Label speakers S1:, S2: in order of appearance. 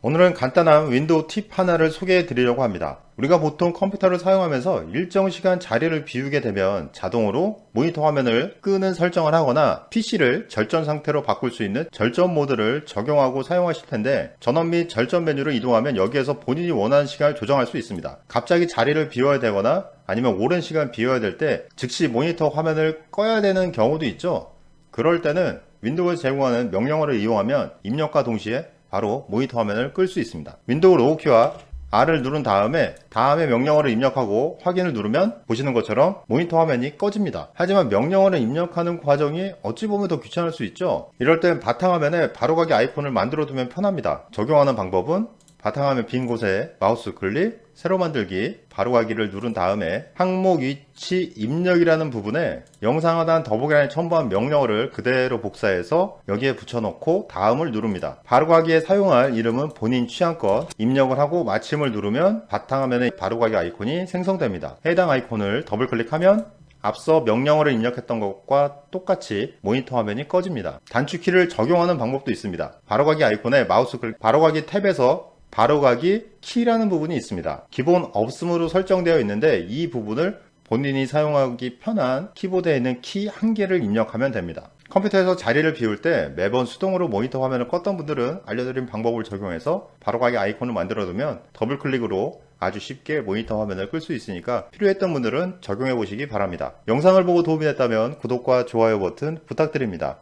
S1: 오늘은 간단한 윈도우 팁 하나를 소개해 드리려고 합니다. 우리가 보통 컴퓨터를 사용하면서 일정 시간 자리를 비우게 되면 자동으로 모니터 화면을 끄는 설정을 하거나 PC를 절전 상태로 바꿀 수 있는 절전 모드를 적용하고 사용하실 텐데 전원 및 절전 메뉴를 이동하면 여기에서 본인이 원하는 시간을 조정할 수 있습니다. 갑자기 자리를 비워야 되거나 아니면 오랜 시간 비워야 될 때 즉시 모니터 화면을 꺼야 되는 경우도 있죠. 그럴 때는 윈도우에서 제공하는 명령어를 이용하면 입력과 동시에 바로 모니터 화면을 끌 수 있습니다. 윈도우 로고 키와 R을 누른 다음에 다음에 명령어를 입력하고 확인을 누르면 보시는 것처럼 모니터 화면이 꺼집니다. 하지만 명령어를 입력하는 과정이 어찌 보면 더 귀찮을 수 있죠. 이럴 땐 바탕화면에 바로가기 아이콘을 만들어 두면 편합니다. 적용하는 방법은 바탕화면 빈 곳에 마우스 클릭, 새로 만들기, 바로가기를 누른 다음에 항목 위치 입력이라는 부분에 영상 하단 더보기란에 첨부한 명령어를 그대로 복사해서 여기에 붙여넣고 다음을 누릅니다. 바로가기에 사용할 이름은 본인 취향껏 입력을 하고 마침을 누르면 바탕화면에 바로가기 아이콘이 생성됩니다. 해당 아이콘을 더블 클릭하면 앞서 명령어를 입력했던 것과 똑같이 모니터 화면이 꺼집니다. 단축키를 적용하는 방법도 있습니다. 바로가기 아이콘에 마우스 클릭, 바로가기 탭에서 바로가기 키라는 부분이 있습니다. 기본 없음으로 설정되어 있는데 이 부분을 본인이 사용하기 편한 키보드에 있는 키 한 개를 입력하면 됩니다. 컴퓨터에서 자리를 비울 때 매번 수동으로 모니터 화면을 껐던 분들은 알려드린 방법을 적용해서 바로가기 아이콘을 만들어 두면 더블 클릭으로 아주 쉽게 모니터 화면을 끌 수 있으니까 필요했던 분들은 적용해 보시기 바랍니다. 영상을 보고 도움이 됐다면 구독과 좋아요 버튼 부탁드립니다.